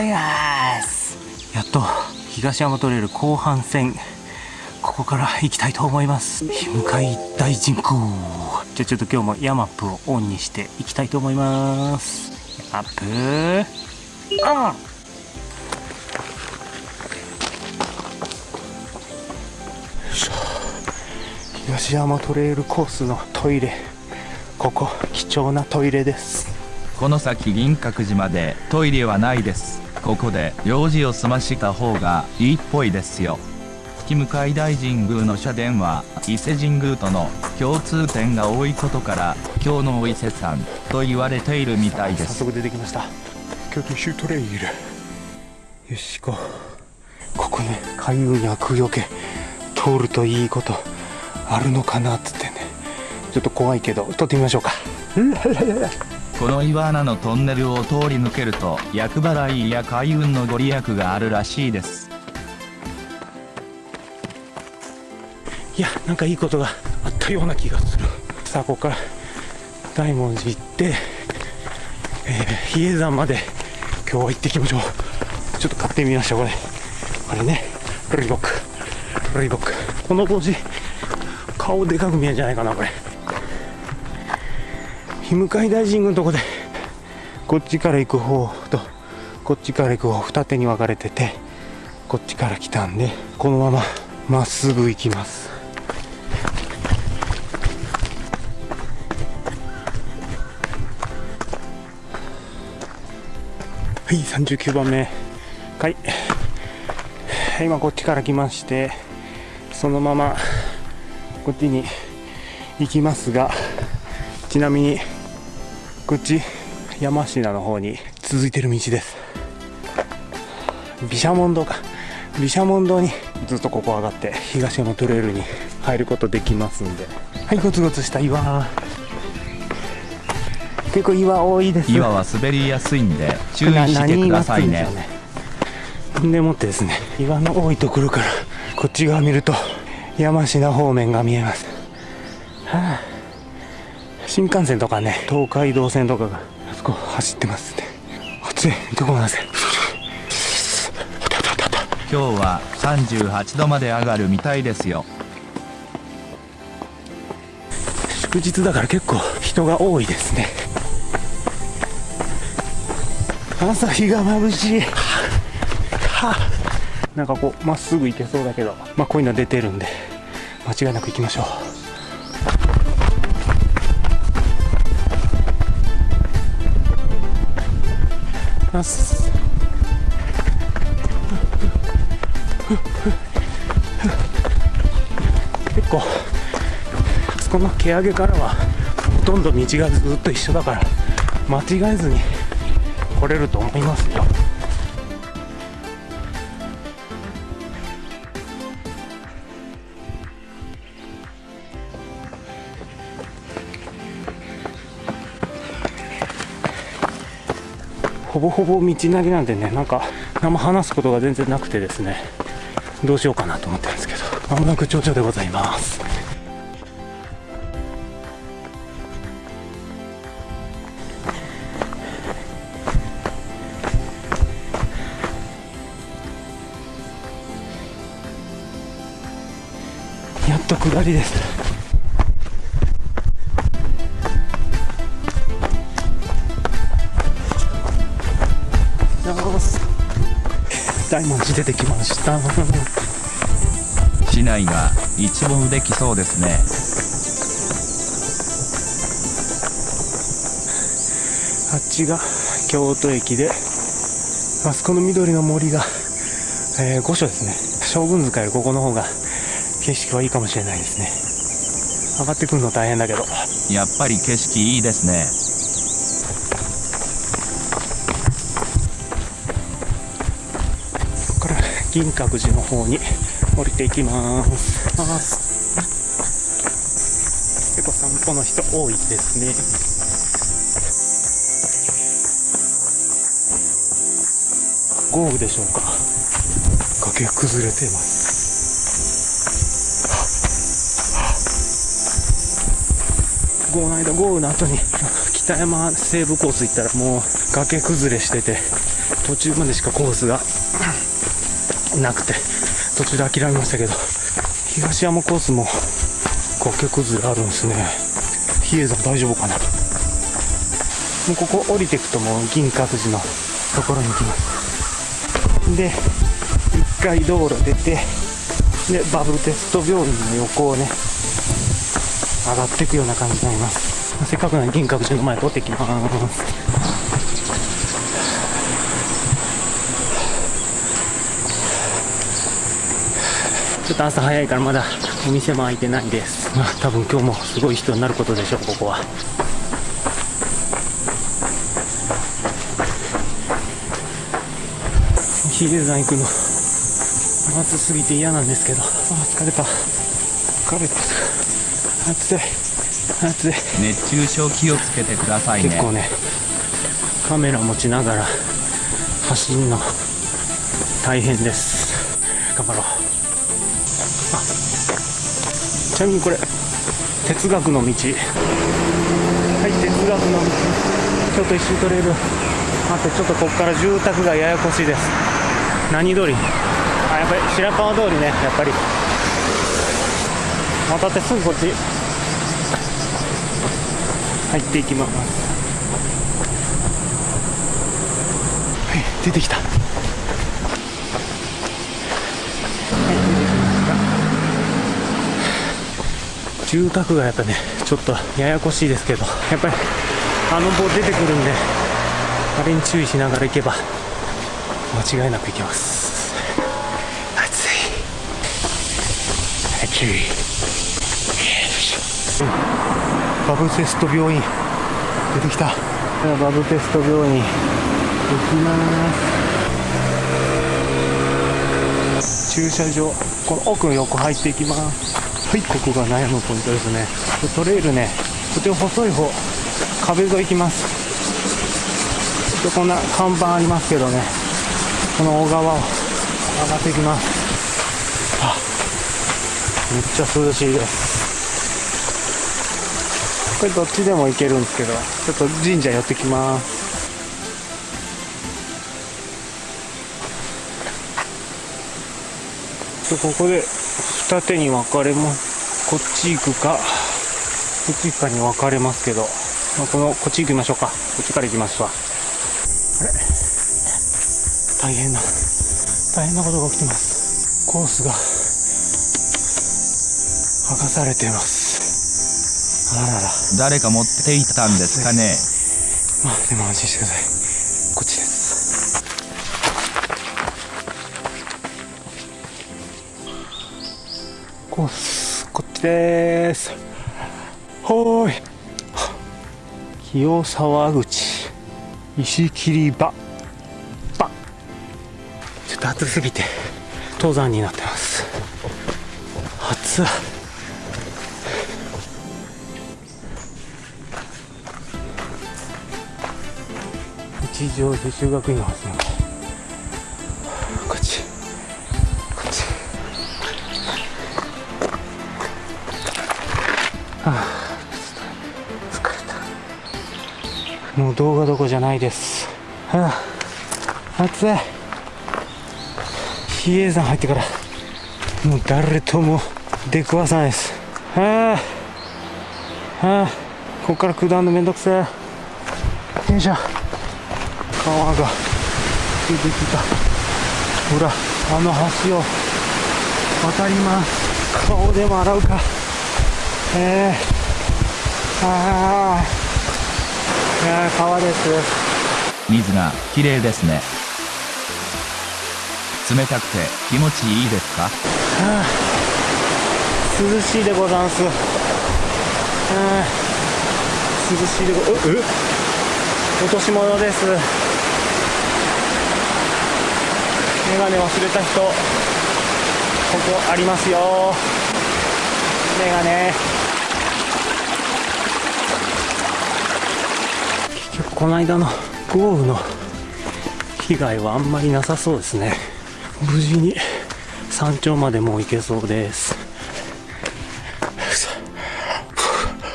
ざいます。やっと東山トレイル後半戦ここから行きたいと思います。日向大神宮。じゃあちょっと今日もヤマップをオンにしていきたいと思います。ヤマップ。オン東山トレイルコースのトイレ。ここ貴重なトイレです。この先銀閣寺までトイレはないですここで用事を済ました方がいいっぽいですよ。月向大神宮の社殿は伊勢神宮との共通点が多いことから今日のお伊勢さんと言われているみたいです。早速出てきました。京都州トレイル。よし行こう。ここね海運や空よけ。通るといいことあるのかなっつってね。ちょっと怖いけど撮ってみましょうかこの岩穴のトンネルを通り抜けると厄払いや開運のご利益があるらしいです。いやなんかいいことがあったような気がする。さあここから大文字行って、えー、比叡山まで今日は行ってきましょう。ちょっと買ってみましたこれ。これね。ロリボック。ロリボック。この帽子顔でかく見えるんじゃないかなこれ。日向大神宮のとこでこっちから行く方とこっちから行く方二手に分かれててこっちから来たんでこのまままっすぐ行きます。はい39番目。はい。今こっちから来ましてそのままこっちに行きますがちなみにこっち山科の方に続いてる道です。毘沙門堂か。毘沙門堂にずっとここ上がって東山トレイルに入ることできますんで。はいゴツゴツした岩。結構岩多いです岩は滑りやすいんで注意してくださいね。でもってですね岩の多いところからこっち側見ると山科方面が見えます、はあ、新幹線とかね東海道線とかがあそこ走ってますね。暑いどこなんです今日は38度まで上がるみたいですよ。祝日だから結構人が多いですね。朝日が眩しい。はあなんかこうまっすぐ行けそうだけどまあこういうの出てるんで間違いなく行きましょうます。結構あそこの毛上げからはほとんど道がずっと一緒だから間違えずに来れると思いますよ。ほぼほぼ道なりなんでねなんか何も話すことが全然なくてですねどうしようかなと思ってるんですけどまもなく頂上でございます。やっと下りです。大文字出てきました。市内が一望できそうですね。あっちが京都駅であそこの緑の森が、えー、御所ですね。将軍塚よりここの方が景色はいいかもしれないですね。上がってくるの大変だけど。やっぱり景色いいですね銀閣寺の方に降りていきます。結構散歩の人多いですね。豪雨でしょうか。崖崩れてます。この間豪雨の後に北山西部コース行ったらもう崖崩れしてて途中までしかコースがなくて途中で諦めましたけど東山コースも崖崩れあるんですね。比叡山大丈夫かなもうここ降りていくともう銀閣寺のところに行きます。で一回道路出てでバブルテスト病院の横をね上がっていくような感じになります。せっかくなので銀閣寺の前通ってきます。ちょっと朝早いからまだお店も開いてないです、まあ、多分今日もすごい人になることでしょうここは。比叡山行くの。暑すぎて嫌なんですけど。あー疲れた。疲れた暑い。暑い。熱中症気をつけてくださいね。結構ねカメラ持ちながら走るの大変です。頑張ろう。あちなみにこれ哲学の道。はい哲学の道。ちょっと一周取れる待ってちょっとここから住宅がややこしいです。何通り？あやっぱり白川通りねやっぱり。渡ってすぐこっち。入っていきます。はい出てきたはい出てきました住宅がやっぱね。ちょっとややこしいですけど。やっぱりあの棒出てくるんであれに注意しながら行けば間違いなく行けます。暑い。暑いよいしょバブテスト病院。出てきた。バブテスト病院。行きます。駐車場この奥の横入っていきますはいここが悩むポイントですね。トレイルねとても細い方壁沿い行きます。こんな看板ありますけどねこの小川を上がっていきます。あめっちゃ涼しいです。これどっちでも行けるんですけどちょっと神社寄ってきます。でここで二手に分かれますこっち行くかこっち行くかに分かれますけど、まあ、このこっち行きましょうか。こっちから行きますわ。あれ？大変な大変なことが起きてます。コースが剥がされています。あららら。誰か持っていったんですかね。まあでも安心してくださいこっちです。ほーい。清沢口。石切場。場。ちょっと暑すぎて登山になってます。暑っ。一条女修学院のはずなのはあ疲れた。もう動画どこじゃないです。はあ暑い。比叡山入ってからもう誰とも出くわさないです。はあはあここから下るのめんどくせえ。よいしょ。川が出てきた。ほらあの橋を渡ります。顔でも洗うか。えー、あー。いやー川です。水が綺麗ですね。冷たくて気持ちいいですか？はあ涼しいでござんす。はあ涼しいでごええ落とし物です。メガネ忘れた人ここありますよ。メガネ結局この間の豪雨の被害はあんまりなさそうですね。無事に山頂までもう行けそうです。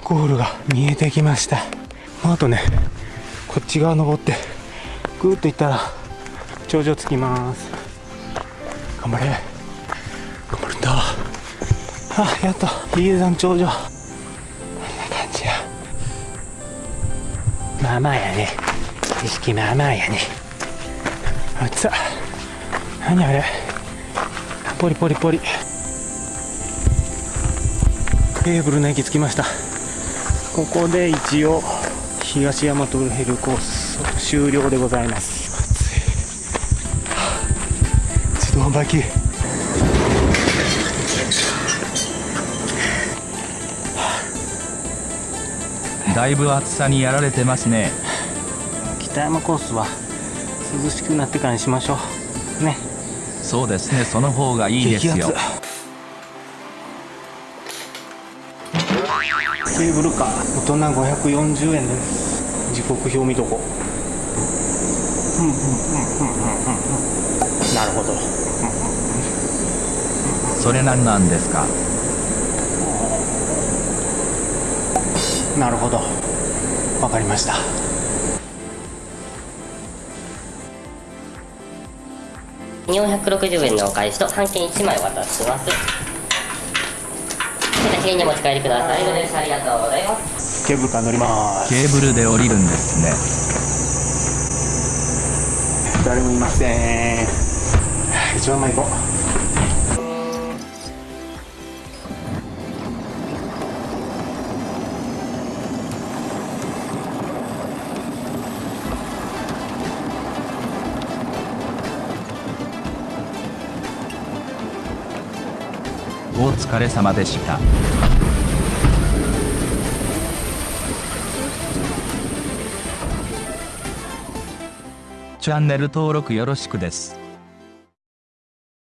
ゴールが見えてきました。あとねこっち側登ってぐーっと行ったら頂上着きます。頑張れ。頑張るんだ。あやっと比叡山頂上。まあまあやね。意識まあまあやね。あっつ何あれ。ポリポリポリ。ケーブルの駅着きました。ここで一応東大和ヘルコース終了でございます。暑い。自動販売機だいぶ暑さにやられてますね。北山コースは涼しくなってからにしましょう。ね。そうですね。その方がいいですよ。ケーブルカー大人540円です。時刻表見とこ。うんうんうんうんうんうんなるほど。それなんなんですか？なるほどわかりました460円のお返しと半券1枚お渡しします。先にお持ち帰りください。ありがとうございます。ケーブルカー乗りますケーブルで降りるんですね誰もいません一番前行こお疲れ様でした。チャンネル登録よろしくです。